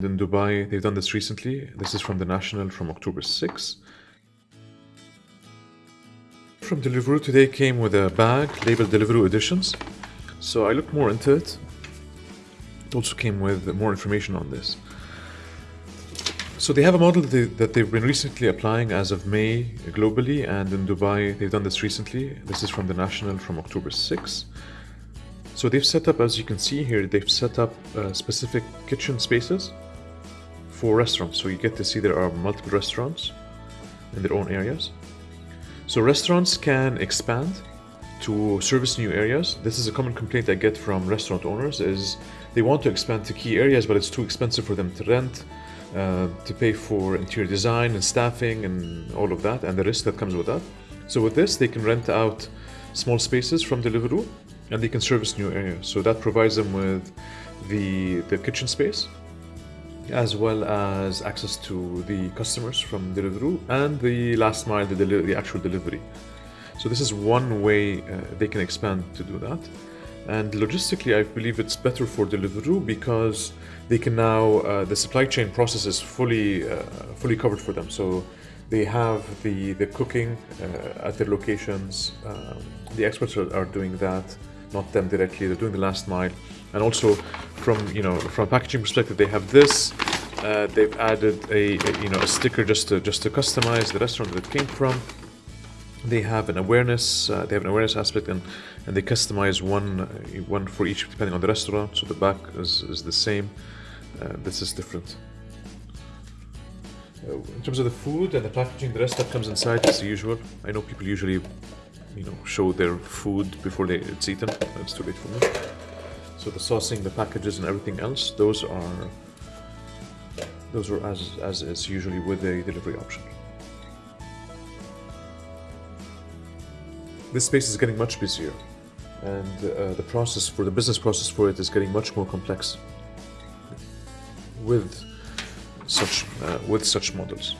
In Dubai, they've done this recently. This is from the National from October 6. From Deliveroo today came with a bag labeled Deliveroo Editions. So I looked more into it. It also came with more information on this. So they have a model that, they, they've been recently applying as of May globally, and in Dubai they've done this recently. This is from the National from October 6. So they've set up, as you can see here, they've set up uh, specific kitchen spaces for restaurants. So you get to see there are multiple restaurants in their own areas. So restaurants can expand to service new areas. This is a common complaint I get from restaurant owners is they want to expand to key areas, but it's too expensive for them to rent, uh, to pay for interior design and staffing and all of that, and the risk that comes with that. So with this, they can rent out small spaces from Deliveroo, and they can service new areas. So that provides them with the, the kitchen space, as well as access to the customers from Deliveroo and the last mile, the, deli- the actual delivery. So this is one way uh, they can expand to do that. And logistically, I believe it's better for Deliveroo because they can now uh, the supply chain process is fully uh, fully covered for them. So they have the the cooking uh, at their locations. Um, the experts are, are doing that, not them directly. They're doing the last mile, and also from you know from a packaging perspective, they have this. Uh, they've added a, a you know a sticker just to just to customize the restaurant that it came from. They have an awareness uh, they have an awareness aspect and and they customize one uh, one for each depending on the restaurant. So the back is, is the same. Uh, this is different. Uh, in terms of the food and the packaging the rest that comes inside is usual. I know people usually you know show their food before they it's eaten. It's too late for me so the saucing the packages and everything else those are those are as as is usually with the delivery option. This space is getting much busier and uh, the process for the business process for it is getting much more complex with such uh, with such models